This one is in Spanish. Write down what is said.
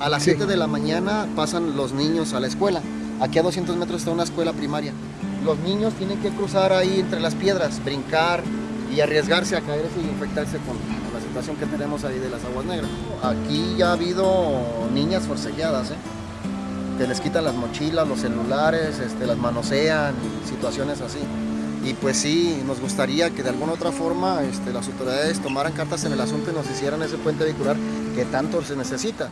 A las 7 de la mañana pasan los niños a la escuela. Aquí a 200 metros está una escuela primaria. Los niños tienen que cruzar ahí entre las piedras, brincar y arriesgarse a caerse y infectarse con, la situación que tenemos ahí de las aguas negras. Aquí ya ha habido niñas forcejeadas, ¿eh? que les quitan las mochilas, los celulares, este, las manosean, situaciones así. Y pues sí, nos gustaría que de alguna otra forma este, las autoridades tomaran cartas en el asunto y nos hicieran ese puente vehicular que tanto se necesita.